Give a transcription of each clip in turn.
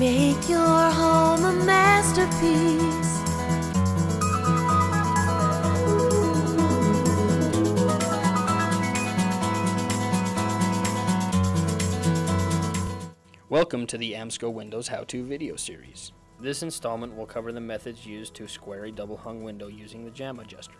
Make your home a masterpiece. Welcome to the AMSCO Windows How-To video series. This installment will cover the methods used to square a double hung window using the jamb adjuster.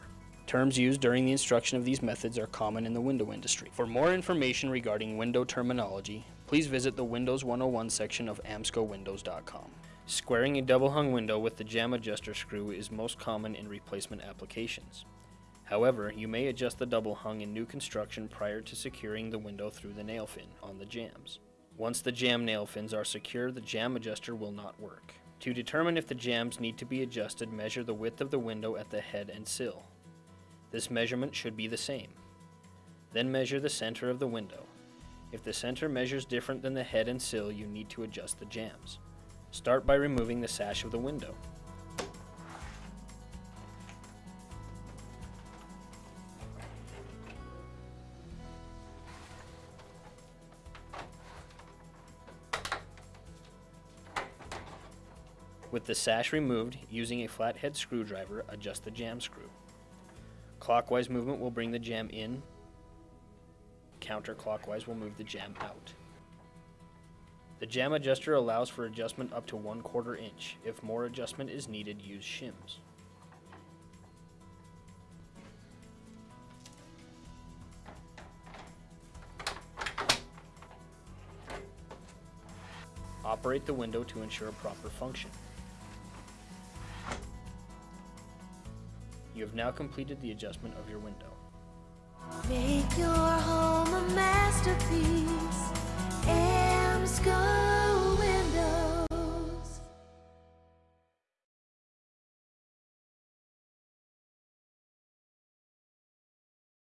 Terms used during the instruction of these methods are common in the window industry. For more information regarding window terminology, please visit the Windows 101 section of amscowindows.com. Squaring a double hung window with the jamb adjuster screw is most common in replacement applications. However, you may adjust the double hung in new construction prior to securing the window through the nail fin on the jambs. Once the jamb nail fins are secure, the jamb adjuster will not work. To determine if the jambs need to be adjusted, measure the width of the window at the head and sill. This measurement should be the same. Then measure the center of the window. If the center measures different than the head and sill, you need to adjust the jambs. Start by removing the sash of the window. With the sash removed, using a flathead screwdriver, adjust the jamb screw. Clockwise movement will bring the jamb in, counterclockwise will move the jamb out. The jamb adjuster allows for adjustment up to one quarter inch. If more adjustment is needed, use shims. Operate the window to ensure proper function. You have now completed the adjustment of your window.